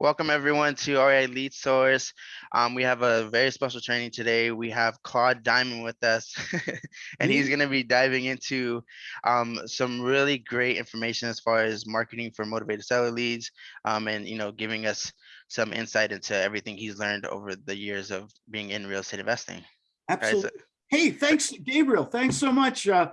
Welcome everyone to RA Lead Source. Um, we have a very special training today. We have Claude Diamond with us, and he's going to be diving into um, some really great information as far as marketing for motivated seller leads, um, and you know, giving us some insight into everything he's learned over the years of being in real estate investing. Absolutely. Right, so hey, thanks, Gabriel. Thanks so much uh,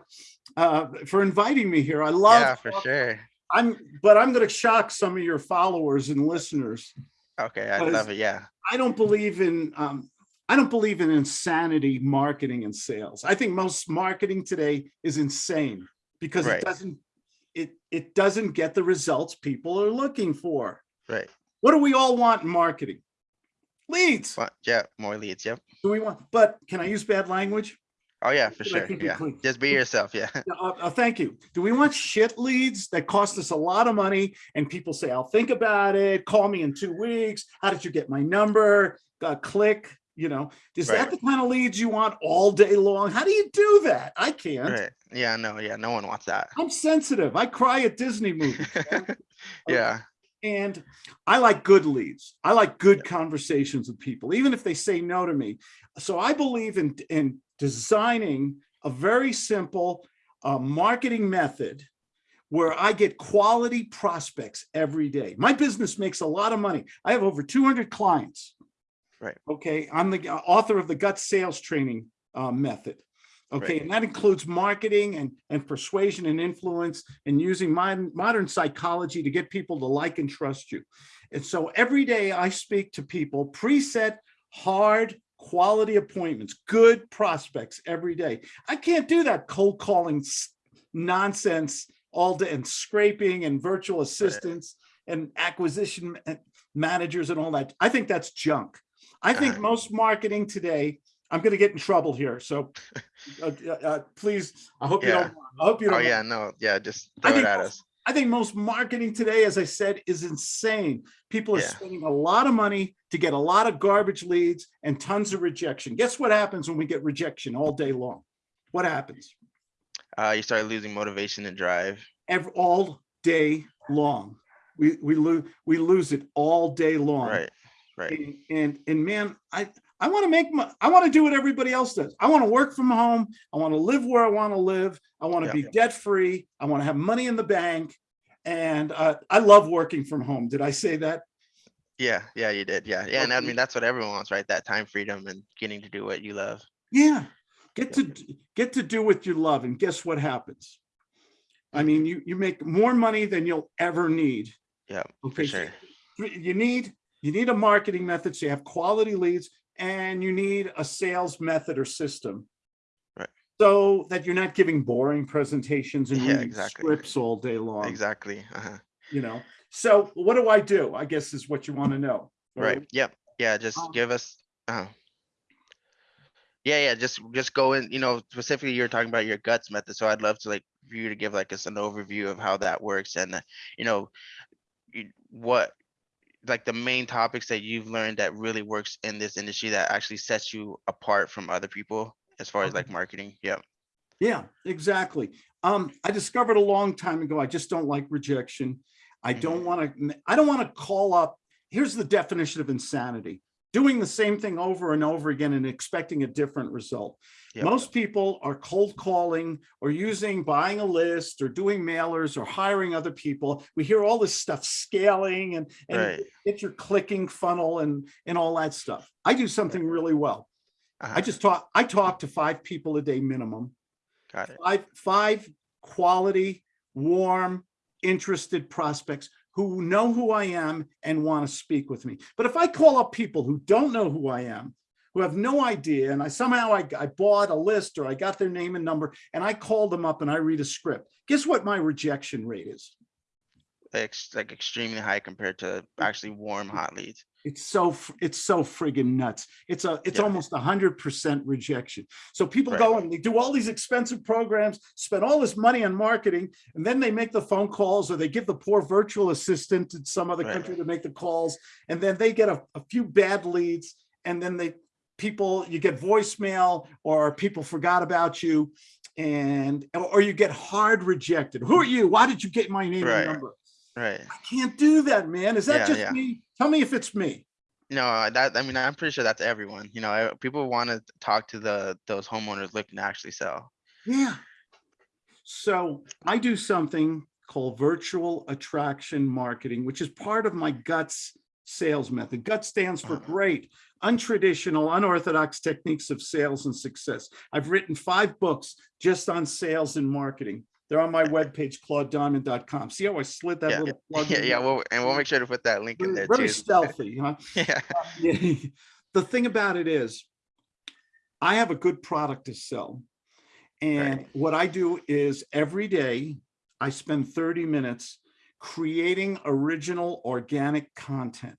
uh, for inviting me here. I love. Yeah, for sure. I'm, but I'm going to shock some of your followers and listeners. Okay, I love it. Yeah. I don't believe in, um, I don't believe in insanity marketing and sales. I think most marketing today is insane because right. it doesn't, it, it doesn't get the results people are looking for. Right. What do we all want in marketing? Leads. Well, yeah, more leads. Yep. Do we want, but can I use bad language? Oh yeah, for sure. Yeah, just be yourself. Yeah. Uh, uh, thank you. Do we want shit leads that cost us a lot of money and people say, "I'll think about it. Call me in two weeks." How did you get my number? Uh, click. You know, is right. that the kind of leads you want all day long? How do you do that? I can't. Right. Yeah. No. Yeah. No one wants that. I'm sensitive. I cry at Disney movies. yeah. And I like good leads. I like good conversations with people, even if they say no to me. So I believe in, in designing a very simple uh, marketing method where I get quality prospects every day. My business makes a lot of money. I have over 200 clients. Right. Okay. I'm the author of the gut sales training uh, method. Okay. Right. And that includes marketing and, and persuasion and influence and using modern, modern psychology to get people to like and trust you. And so every day I speak to people preset hard quality appointments, good prospects every day. I can't do that cold calling nonsense all day and scraping and virtual assistants and acquisition managers and all that. I think that's junk. I think most marketing today, I'm going to get in trouble here. So uh, uh, uh, please, I hope yeah. you don't. I hope you oh, don't. Oh yeah, no, yeah, just throw it at us. I think most marketing today, as I said, is insane. People are yeah. spending a lot of money to get a lot of garbage leads and tons of rejection. Guess what happens when we get rejection all day long? What happens? Uh, you start losing motivation and drive. Every, all day long. We we lose we lose it all day long. Right. Right. And and, and man, I I want to make my, I want to do what everybody else does. I want to work from home. I want to live where I want to live. I want to yeah. be debt free. I want to have money in the bank. And uh, I love working from home. Did I say that? Yeah, yeah, you did. Yeah, yeah. And I mean, that's what everyone wants, right? That time freedom and getting to do what you love. Yeah. Get to get to do what you love. And guess what happens? I mean, you, you make more money than you'll ever need. Yeah, okay. for sure. You need you need a marketing method so you have quality leads and you need a sales method or system. Right. So that you're not giving boring presentations and yeah, exactly. scripts all day long. Exactly. Uh -huh. You know, so what do I do? I guess is what you want to know. Right. right. Yep. Yeah. Just um, give us. Uh, yeah. Yeah. Just just go in. You know, specifically, you're talking about your guts method. So I'd love to like for you to give like us an overview of how that works and uh, you know what like the main topics that you've learned that really works in this industry that actually sets you apart from other people as far as like marketing? Yeah yeah exactly. Um i discovered a long time ago i just don't like rejection. I mm-hmm. don't want to i don't want to call up here's the definition of insanity doing the same thing over and over again and expecting a different result. Yep. Most people are cold calling or using buying a list or doing mailers or hiring other people. We hear all this stuff scaling and, and right. get your clicking funnel and, and all that stuff. I do something really well. Uh -huh. I just talk, I talk to five people a day minimum. Got it. Five, five quality, warm, interested prospects who know who I am and want to speak with me. But if I call up people who don't know who I am, who have no idea, and I somehow I, I bought a list or I got their name and number, and I call them up and I read a script, guess what my rejection rate is? It's like extremely high compared to actually warm hot leads. It's so it's so friggin' nuts. It's a it's yeah. almost a hundred percent rejection. So people right. go and they do all these expensive programs, spend all this money on marketing, and then they make the phone calls or they give the poor virtual assistant in some other right. country to make the calls, and then they get a, a few bad leads, and then they people you get voicemail or people forgot about you and or you get hard rejected who are you why did you get my name right. and number Right. I can't do that, man. Is that Yeah, just yeah. me? Tell me if it's me. No, uh, that, I mean, I'm pretty sure that's everyone, you know, I- people want to talk to the, those homeowners looking to actually sell. Yeah. So I do something called virtual attraction marketing, which is part of my guts sales method. GUT stands for Uh-huh. great, untraditional, unorthodox techniques of sales and success. I've written five books just on sales and marketing. They're on my webpage, claudediamond.com. See how I slid that Yeah. little plug Yeah, in yeah, well, and we'll make sure to put that link in there Very too. stealthy, huh? Yeah, Yeah. The thing about it is, I have a good product to sell. And what I do is every day, I spend 30 minutes creating original organic content.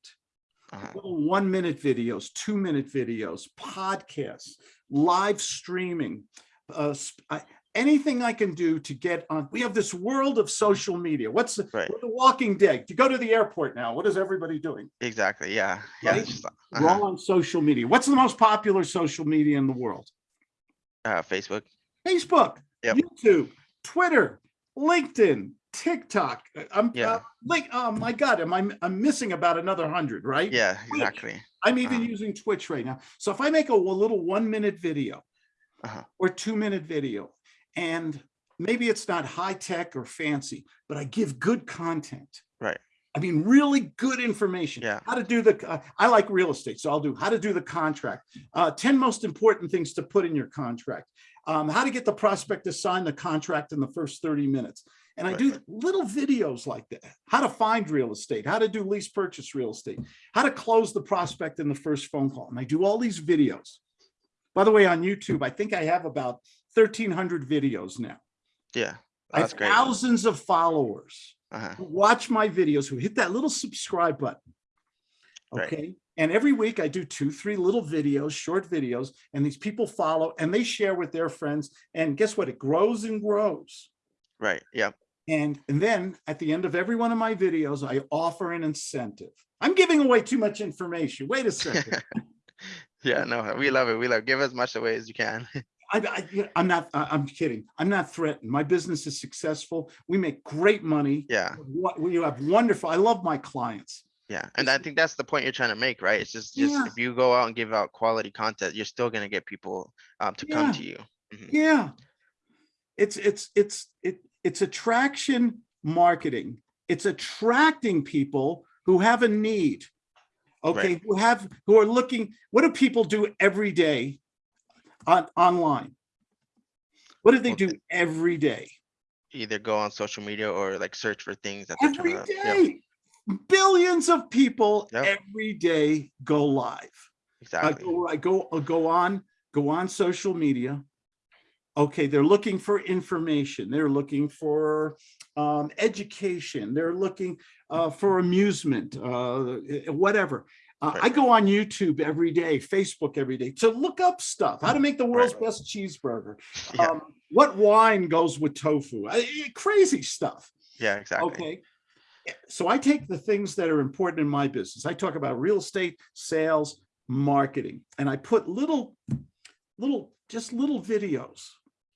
uh-huh, one minute videos, two minute videos, podcasts, live streaming, uh, I- anything I can do to get on. We have this world of social media. What's the, Right. the walking dead? You go to the airport now. What is everybody doing? exactly, yeah, yeah. Right? it's just, We're all on social media. What's the most popular social media in the world? Uh, Facebook, Facebook, Yep. YouTube, Twitter, LinkedIn, TikTok. Uh, I'm Yeah. uh, like, oh my God, am I, I'm missing about another hundred, right? yeah, Twitch. exactly, I'm even Uh-huh. using Twitch right now. So if I make a little one minute video Uh-huh. or two minute video, and maybe it's not high tech or fancy, but I give good content. Right. I mean, really good information. Yeah. How to do the, uh, I like real estate, so I'll do how to do the contract. Uh, 10 most important things to put in your contract. Um, how to get the prospect to sign the contract in the first 30 minutes. And I Right. do little videos like that. How to find real estate, how to do lease purchase real estate, how to close the prospect in the first phone call. And I do all these videos. By the way, on YouTube, I think I have about 1300 videos now. yeah, I that's great. thousands of followers Uh-huh, who watch my videos, who hit that little subscribe button. Right. Okay. And every week I do two, three little videos, short videos, and these people follow and they share with their friends. And guess what? It grows and grows. right, yeah, And, and then at the end of every one of my videos, I offer an incentive. I'm giving away too much information. Wait a second. yeah, no, we love it, we love, give as much away as you can. I, I, I'm not, I'm kidding. I'm not threatened. My business is successful. We make great money. Yeah, What, we have wonderful, I love my clients. yeah, and I think that's the point you're trying to make, right? It's just, just Yeah. if you go out and give out quality content, you're still gonna get people um to come to you. Mhm, Yeah. It's, it's, it's, it, it's attraction marketing. It's attracting people who have a need. Okay, who have, who are looking, what do people do every day on, online? What do they do every day? Either go on social media or like search for things that Every yeah. Billions of people Yep. every day go live. I Exactly, go, I go, I'll go on, go on social media. Okay, they're looking for information. They're looking for um, education. They're looking uh, for amusement, uh, whatever. Uh, I go on YouTube every day, Facebook every day to look up stuff, how to make the world's Right. best cheeseburger. yeah, Um, what wine goes with tofu? I- eh, crazy stuff. yeah, exactly, Okay. So I take the things that are important in my business. I talk about real estate, sales, marketing, and I put little, little, just little videos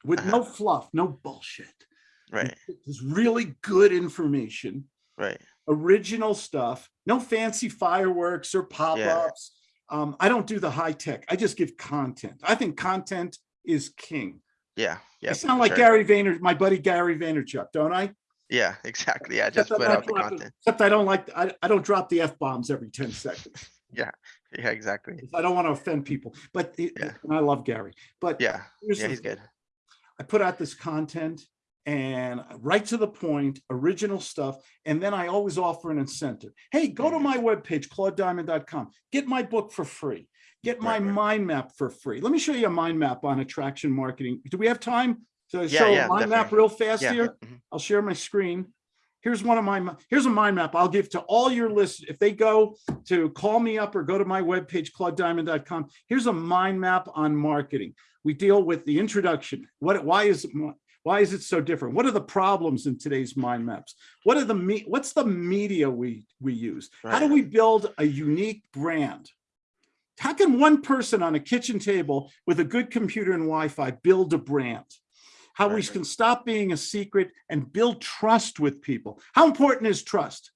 with Uh-huh. no fluff, no bullshit. right, It's really good information, right, original stuff, no fancy fireworks or pop-ups. Um, I don't do the high tech. I just give content. I think content is king. yeah, yeah. I sound like sure. Gary Vayner, my buddy Gary Vaynerchuk, don't I? Yeah, exactly, yeah, Except just put out the content, Except I don't like, I, I don't drop the F bombs every 10 seconds. yeah, Yeah, exactly, I don't want to offend people, but it- Yeah. and I love Gary, but yeah, yeah, he's good, I put out this content and right to the point, original stuff. And then I always offer an incentive. Hey, go to Mhm. my webpage, claudediamond.com, get my book for free, get my Right, right. mind map for free. Let me show you a mind map on attraction marketing. Do we have time to Yeah, show yeah, a mind map real fast yeah, here? mhm, I'll share my screen. Here's one of my, here's a mind map I'll give to all your lists. If they go to call me up or go to my webpage, claudediamond.com, here's a mind map on marketing. We deal with the introduction. What, why is, why is it so different? What are the problems in today's mind maps? What are the, me? what's the media we, we use? How do we build a unique brand? How can one person on a kitchen table with a good computer and Wi-Fi build a brand? how we Right, right. can stop being a secret and build trust with people. How important is trust?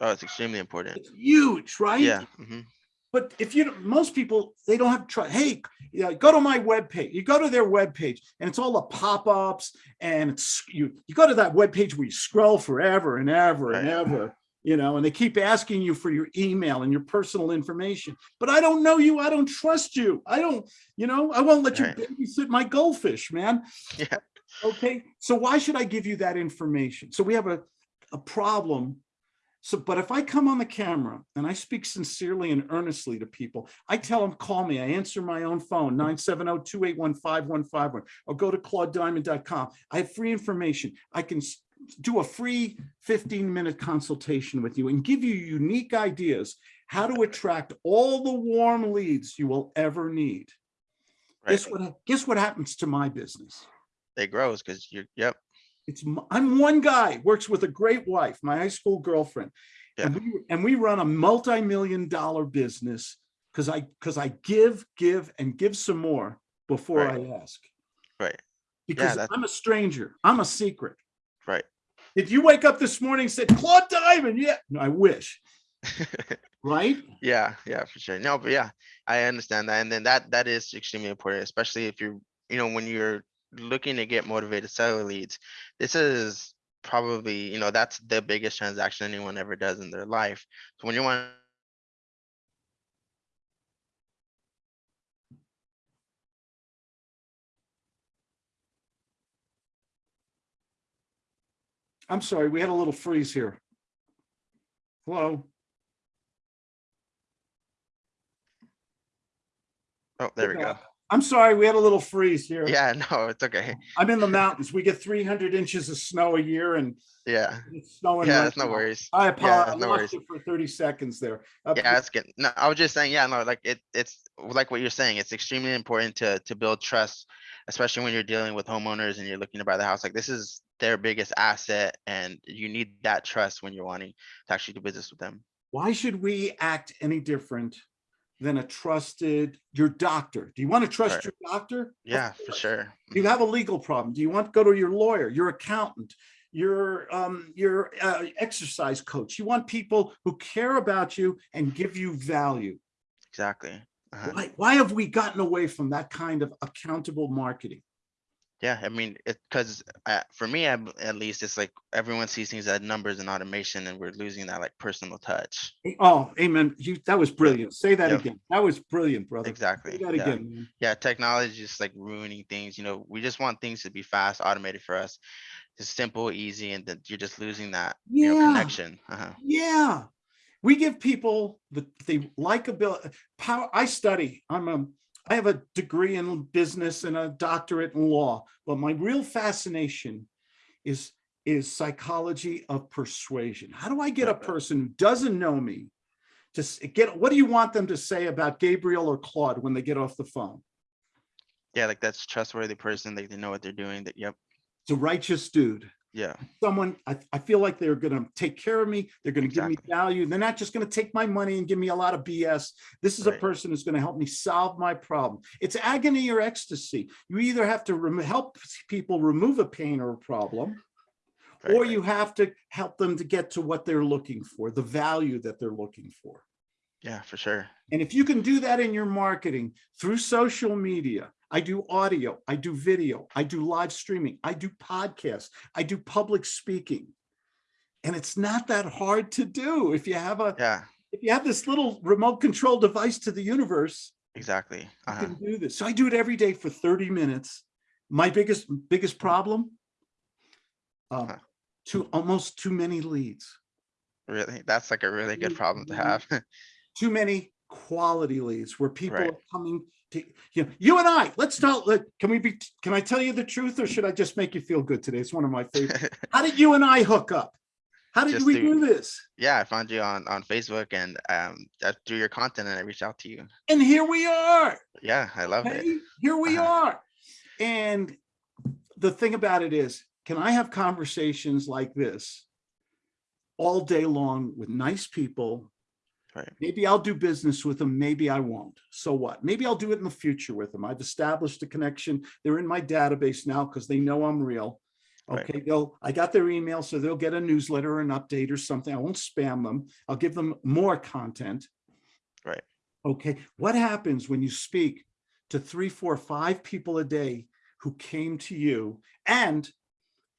Oh, it's extremely important. It's huge, right? Yeah. mhm, But if you, most people, they don't have trust. Hey, you know, go to my webpage. You go to their webpage and it's all the pop-ups and it's, you, you go to that webpage where you scroll forever and ever and ever, you know, and they keep asking you for your email and your personal information. But I don't know you. I don't trust you. I don't, you know, I won't let you Right. babysit my goldfish, man. Yeah. Okay, so why should I give you that information? So we have a, a problem. So, but if I come on the camera and I speak sincerely and earnestly to people, I tell them, call me. I answer my own phone, 970-281-5151, or go to claudediamond.com. I have free information. I can do a free 15-minute consultation with you and give you unique ideas how to attract all the warm leads you will ever need. Right. Guess what, guess what happens to my business? It grows because you're, yep. It's, I'm one guy, works with a great wife, my high school girlfriend. And we, and we run a multi-million dollar business because I, because I give, give and give some more before I ask. Right. Because that's- I'm a stranger, I'm a secret. Right. If you wake up this morning and said, Claude Diamond, yeah, no, I wish, right? Yeah, yeah, for sure. No, but yeah, I understand that. And then that, that is extremely important, especially if you're, you know, when you're looking to get motivated seller leads. This is probably, you know, that's the biggest transaction anyone ever does in their life. So when you want, I'm sorry, we had a little freeze here. Hello? oh, there we go. I'm sorry, we had a little freeze here. Yeah, no, it's okay. I'm in the mountains. We get 300 inches of snow a year and Yeah, it's snowing. yeah, right it's no now. worries. I apologize. I no lost worries. it for 30 seconds there. Uh, Yeah, it's good. No, I was just saying, yeah, no, like it, it's like what you're saying. It's extremely important to, to build trust, especially when you're dealing with homeowners and you're looking to buy the house. Like this is their biggest asset and you need that trust when you're wanting to actually do business with them. Why should we act any different than a trusted, your doctor? Do you want to trust Right. your doctor? Yeah, for sure. Do you have a legal problem? Do you want to go to your lawyer, your accountant, your, um, your, uh, exercise coach? You want people who care about you and give you value. Exactly. Uh-huh. Why, why have we gotten away from that kind of accountable marketing? Yeah, I mean, it, cause uh, for me, at at least, it's like everyone sees things as numbers and automation and we're losing that like personal touch. Oh, amen. You, that was brilliant. Say that Yep. again. That was brilliant, brother. exactly Say that Yeah. again, man. Yeah, technology is just like ruining things, you know, we just want things to be fast, automated for us. Just simple, easy, and then you're just losing that, you know, Yeah. connection. Uh-huh. Yeah. We give people the, the likability, power. I study, I'm a, I have a degree in business and a doctorate in law, but my real fascination is, is psychology of persuasion. How do I get a person who doesn't know me to get, what do you want them to say about Gabriel or Claude when they get off the phone? Yeah, like that's trustworthy person, like they know what they're doing, that, yep, It's a righteous dude. Yeah, someone, I, I feel like they're gonna take care of me, they're gonna give me value, they're not just gonna take my money and give me a lot of BS. This is a person who's gonna help me solve my problem. It's agony or ecstasy. You either have to help people remove a pain or a problem, right, or right. you have to help them to get to what they're looking for, the value that they're looking for. yeah, for sure. And if you can do that in your marketing through social media, I do audio, I do video, I do live streaming, I do podcasts, I do public speaking. And it's not that hard to do if you have a, Yeah, if you have this little remote control device to the universe, exactly. you Uh-huh. can do this. So I do it every day for 30 minutes. My biggest, biggest problem, uh, Huh. too, almost too many leads. Really, that's like a really good problem to have. too many quality leads where people Right. are coming to, you know, you and I, let's tell, let- can we be, can I tell you the truth or should I just make you feel good today? It's one of my favorite. How did you and I hook up? How did Just we through- do this? Yeah, I found you on, on Facebook and, um, through your content and I reached out to you. And here we are. Yeah, I love it. Here we Uh-huh. are. And the thing about it is, can I have conversations like this all day long with nice people Right. Maybe I'll do business with them, maybe I won't. So what? Maybe I'll do it in the future with them. I've established a connection. They're in my database now because they know I'm real. Right. Okay, they'll, I got their email, so they'll get a newsletter or an update or something. I won't spam them. I'll give them more content. Right. Okay, what happens when you speak to three, four, five people a day who came to you and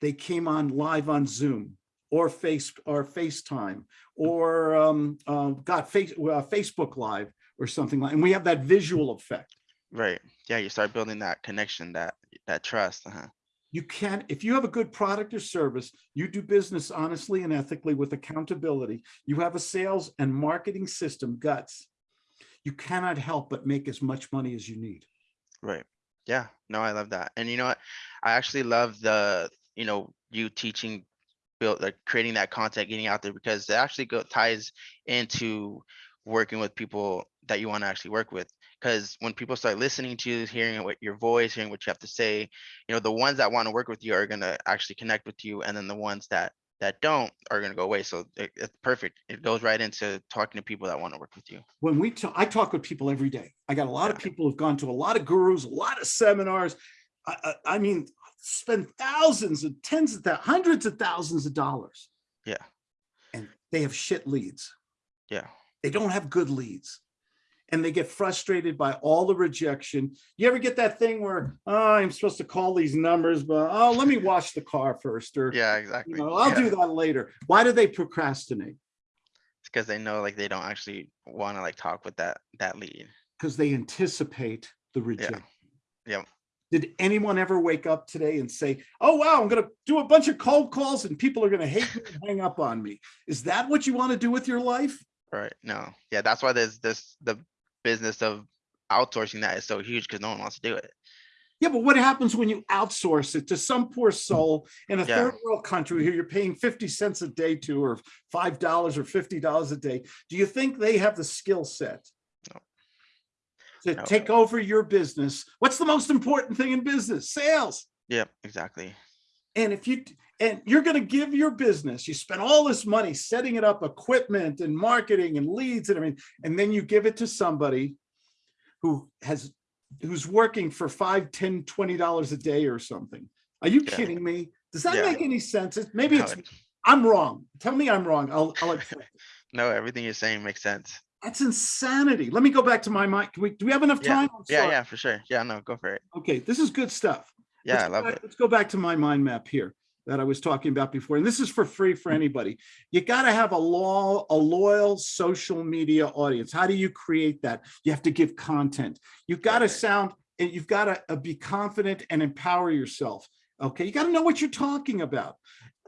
they came on live on Zoom or Face or FaceTime or um, uh, got face uh, Facebook Live or something like, and we have that visual effect. Right. Yeah, you start building that connection, that that trust. Uh-huh. You can't, if you have a good product or service, you do business honestly and ethically with accountability. You have a sales and marketing system guts. You cannot help but make as much money as you need. Right. Yeah. No, I love that. And you know what? I actually love the, you know, you teaching, build like creating that content, getting out there because it actually go ties into working with people that you want to actually work with. Because when people start listening to you, hearing what your voice, hearing what you have to say, you know, the ones that want to work with you are gonna actually connect with you, and then the ones that that don't are gonna go away. So it, it's perfect. It goes right into talking to people that want to work with you. When we talk, I talk with people every day. I got a lot of people who've gone to a lot of gurus, a lot of seminars. I, I, I mean, spend thousands and tens of thousands, hundreds of thousands of dollars. Yeah. And they have shit leads. Yeah. They don't have good leads. And they get frustrated by all the rejection. You ever get that thing where, oh, I'm supposed to call these numbers, but oh, let me wash the car first, or Yeah, you exactly. know, I'll do that later. Why do they procrastinate? It's because they know like they don't actually want to like talk with that that lead. Because they anticipate the rejection. Yep. Did anyone ever wake up today and say, oh, wow, I'm gonna do a bunch of cold calls and people are gonna hate me and hang up on me? Is that what you want to do with your life? Right. No. Yeah, that's why there's this the business of outsourcing that is so huge because no one wants to do it. Yeah, but what happens when you outsource it to some poor soul in a Yeah. third world country who you're paying 50 cents a day to, or $5 or $50 a day? Do you think they have the skill set? To No. take over your business? What's the most important thing in business? Sales. Yep, exactly. And if you, and you're gonna give your business, you spend all this money setting it up, equipment and marketing and leads and everything, and then you give it to somebody who has, who's working for five, ten, twenty dollars a day or something. Are you Yeah. kidding me? Does that Yeah. make any sense? Maybe No, it's, it- I'm wrong. Tell me I'm wrong. I'll, I'll, accept it. no, everything you're saying makes sense. That's insanity. Let me go back to my mind. Can we, do we have enough time? I'm Yeah, yeah, for sure. Yeah, no, go for it. Okay, this is good stuff. Yeah, Let's I love back- it. Let's go back to my mind map here that I was talking about before, and this is for free for anybody. You gotta have a law, a loyal social media audience. How do you create that? You have to give content. You've got to sound, and you've got to uh, be confident and empower yourself. Okay, you got to know what you're talking about.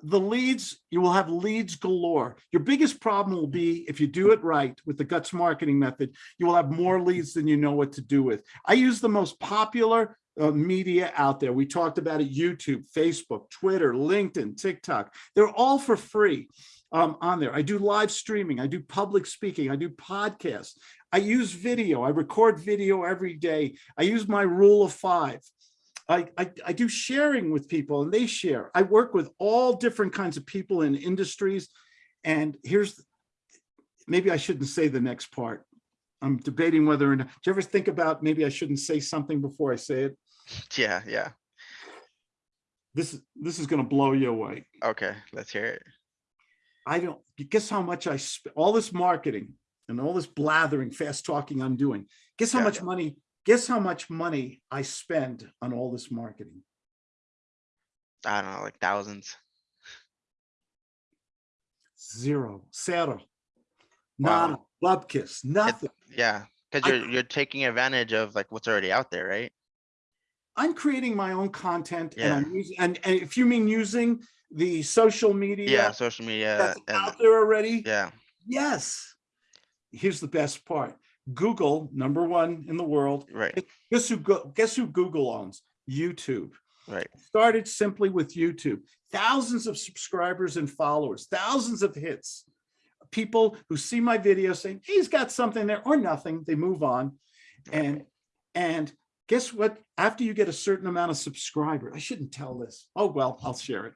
The leads, you will have leads galore. Your biggest problem will be if you do it right with the guts marketing method, you will have more leads than you know what to do with. I use the most popular uh, media out there. We talked about it, YouTube, Facebook, Twitter, LinkedIn, TikTok. They're all for free um, on there. I do live streaming. I do public speaking. I do podcasts. I use video. I record video every day. I use my rule of five. I, I, I do sharing with people and they share. I work with all different kinds of people in industries. And here's, maybe I shouldn't say the next part. I'm debating whether or not, do you ever think about maybe I shouldn't say something before I say it? Yeah, yeah. This, is this is gonna blow you away. Okay, let's hear it. I don't, guess how much I, all this marketing and all this blathering, fast talking I'm doing. Guess how Yeah. much money, guess how much money I spend on all this marketing? I don't know, like thousands. Zero, zero. Wow. Nada, bubkiss, nothing. Yeah, because you're you're taking advantage of like what's already out there, right? I'm creating my own content and I'm using, and, and if you mean using the social media Yeah, social media that's and out there already, yeah, yes. Here's the best part. Google, number one in the world. right, Guess who, guess who Google owns? YouTube. right. Started simply with YouTube. Thousands of subscribers and followers, thousands of hits. People who see my video saying, he's got something there or nothing, they move on. And, and guess what? After you get a certain amount of subscribers, I shouldn't tell this. Oh, well, I'll share it.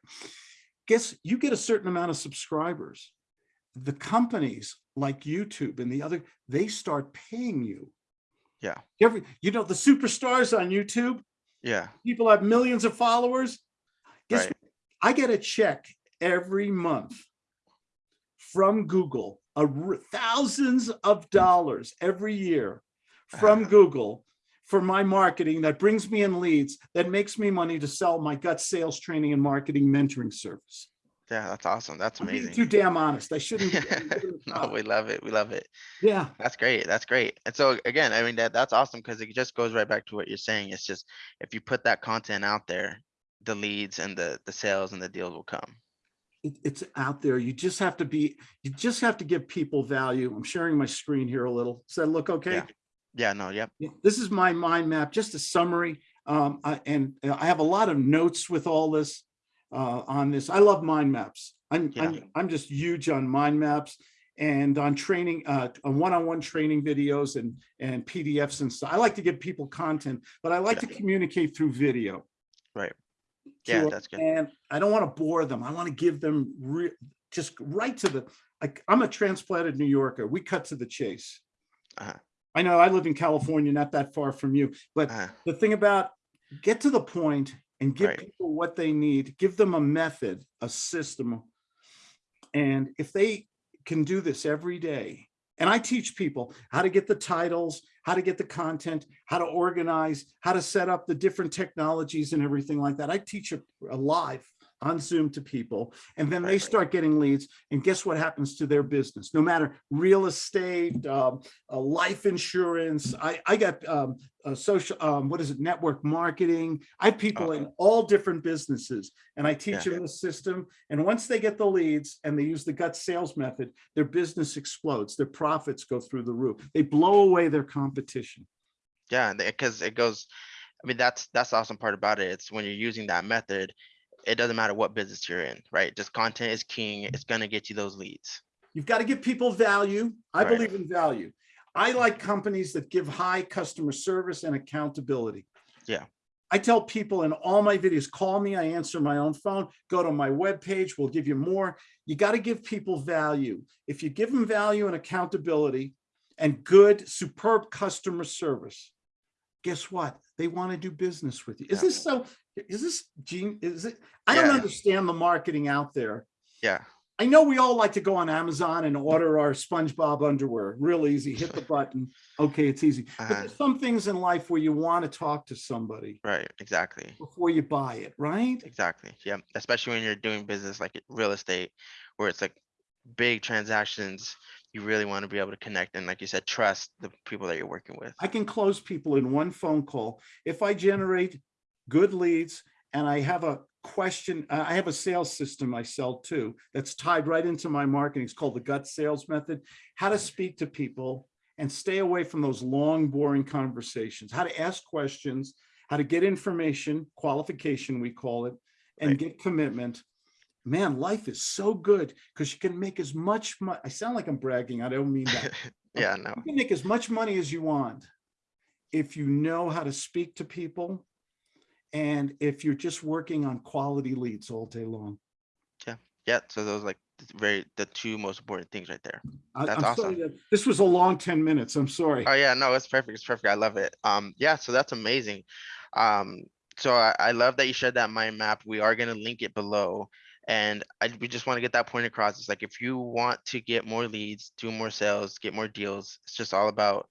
Guess you get a certain amount of subscribers. The companies like YouTube and the other, they start paying you. Yeah. Every, you know, the superstars on YouTube, Yeah, people have millions of followers. Guess Right. what? I get a check every month from Google, a thousands of dollars every year from. Google for my marketing that brings me in leads, that makes me money to sell my gut sales training and marketing mentoring service. Yeah, that's awesome. That's amazing. too damn honest. I shouldn't. be I'm giving it No, we love it. We love it. Yeah, That's great. That's great. And so again, I mean, that, that's awesome because it just goes right back to what you're saying. It's just, if you put that content out there, the leads and the, the sales and the deals will come. it, it's out there. You just have to be, you just have to give people value. I'm sharing my screen here a little. Does that look okay? Yeah. Yeah, no, yep. Yeah, This is my mind map, just a summary. Um, I- and uh, I have a lot of notes with all this uh, on this. I love mind maps. I'm, Yeah. I'm, I'm just huge on mind maps and on training, uh, on one-on-one training videos and, and PDFs and stuff. I like to give people content, but I like to communicate through video. Right. Yeah, that's good. And I don't want to bore them. I want to give them just right to the, like, I'm a transplanted New Yorker. We cut to the chase. Uh-huh. I know I live in California, not that far from you, but Uh, the thing about get to the point and give Right. people what they need, give them a method, a system. And if they can do this every day, and I teach people how to get the titles, how to get the content, how to organize, how to set up the different technologies and everything like that. I teach it live on Zoom to people, and then they start getting leads. And guess what happens to their business? No matter real estate, um, uh, life insurance. I, I got um, uh, social, um, what is it, network marketing. I have people in all different businesses and I teach Yeah. them the system. And once they get the leads and they use the gut sales method, their business explodes. Their profits go through the roof. They blow away their competition. Yeah, because it goes, I mean, that's, that's the awesome part about it. It's when you're using that method, it doesn't matter what business you're in, right? Just content is king. It's gonna get you those leads. You've got to give people value. I Right. believe in value. I mm-hmm. like companies that give high customer service and accountability. Yeah. I tell people in all my videos, call me, I answer my own phone, go to my webpage, we'll give you more. You got to give people value. If you give them value and accountability and good, superb customer service, guess what? They want to do business with you. Is Yeah. this so, is this gene, is it? I don't understand the marketing out there. Yeah, I know we all like to go on Amazon and order our SpongeBob underwear. Real easy. Hit the button. Okay, it's easy. But Uh-huh. there's some things in life where you want to talk to somebody right, exactly. before you buy it, right? Exactly. Yeah, especially when you're doing business like real estate, where it's like big transactions, you really want to be able to connect and like you said, trust the people that you're working with. I can close people in one phone call. If I generate good leads and I have a question, I have a sales system I sell too, that's tied right into my marketing. It's called the gut sales method. How to speak to people and stay away from those long, boring conversations, how to ask questions, how to get information, qualification, we call it, and Right. get commitment. Man, life is so good because you can make as much money. I sound like I'm bragging. I don't mean that. Yeah, no, You can make as much money as you want if you know how to speak to people and if you're just working on quality leads all day long. yeah, yeah. so those like very, the two most important things right there. That's I'm awesome. that- This was a long 10 minutes. I'm sorry. Oh yeah, no, it's perfect. It's perfect. I love it. Um, yeah, so that's amazing. Um, so I, I love that you shared that mind map. We are gonna link it below. And I, we just want to get that point across. It's like, if you want to get more leads, do more sales, get more deals, it's just all about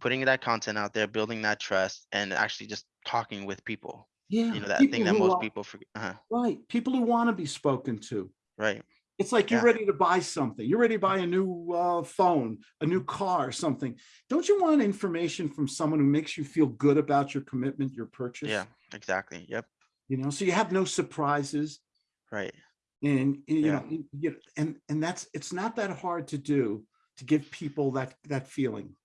putting that content out there, building that trust and actually just talking with people. Yeah. You know, that people thing that most are- people forget. Uh, Right. People who want to be spoken to. right. It's like you're Yeah. ready to buy something. You're ready to buy a new uh, phone, a new car, something. Don't you want information from someone who makes you feel good about your commitment, your purchase? Yeah, exactly. Yep. You know, so you have no surprises. Right. And you Yeah. know, you- and and that's it's not that hard to do to give people that that feeling.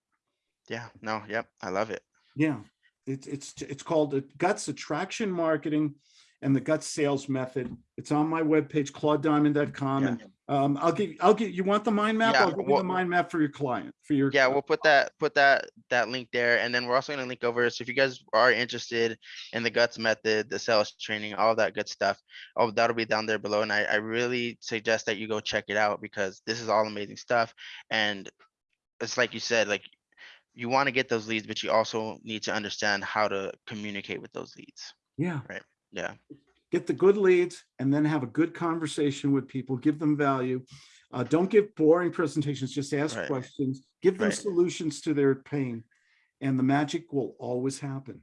Yeah. No, yep. I love it. Yeah, it's it's it's called the Guts Attraction Marketing and the Guts Sales Method. It's on my webpage, claudediamond.com, Yeah. and Um, I'll give, I'll give, you want the mind map? Yeah, I'll give you the mind map for your client, for your. Yeah, we'll put that, put that, that link there, and then we're also gonna link over, so if you guys are interested in the guts method, the sales training, all that good stuff. Oh, that'll be down there below, and I, I really suggest that you go check it out, because this is all amazing stuff, and it's like you said, like, you wanna get those leads, but you also need to understand how to communicate with those leads, Yeah. Right. Yeah, get the good leads and then have a good conversation with people, give them value. Uh, don't give boring presentations, just ask Right. questions, give them Right. solutions to their pain. And the magic will always happen.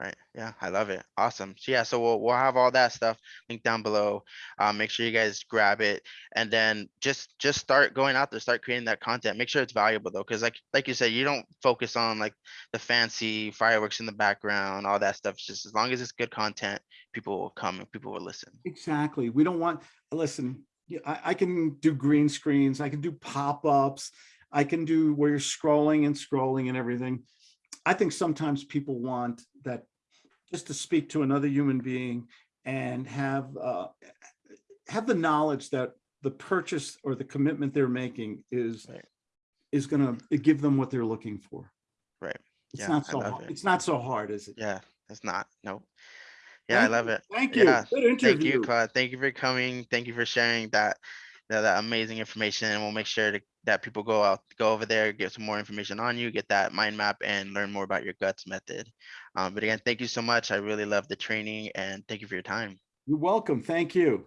Right, yeah, I love it, awesome, so yeah, so we'll, we'll have all that stuff linked down below. Uh, make sure you guys grab it, and then just, just start going out there, start creating that content, make sure it's valuable though, cause like, like you said, you don't focus on like the fancy fireworks in the background, all that stuff, it's just as long as it's good content, people will come and people will listen. Exactly. We don't want, listen, I, I can do green screens, I can do pop-ups, I can do where you're scrolling and scrolling and everything. I think sometimes people want that just to speak to another human being and have uh, have the knowledge that the purchase or the commitment they're making is Right. is gonna give them what they're looking for. Right. It's Yeah, not so, hard. it. it's not so hard, is it? Yeah, it's not, no. Yeah, I love you. it. Thank you. Yeah, Good Thank you. Claude. Thank you for coming. Thank you for sharing that, that, that amazing information. And we'll make sure to, that people go out, go over there, get some more information on you, get that mind map and learn more about your guts method. Um, but again, thank you so much. I really love the training and thank you for your time. You're welcome. Thank you.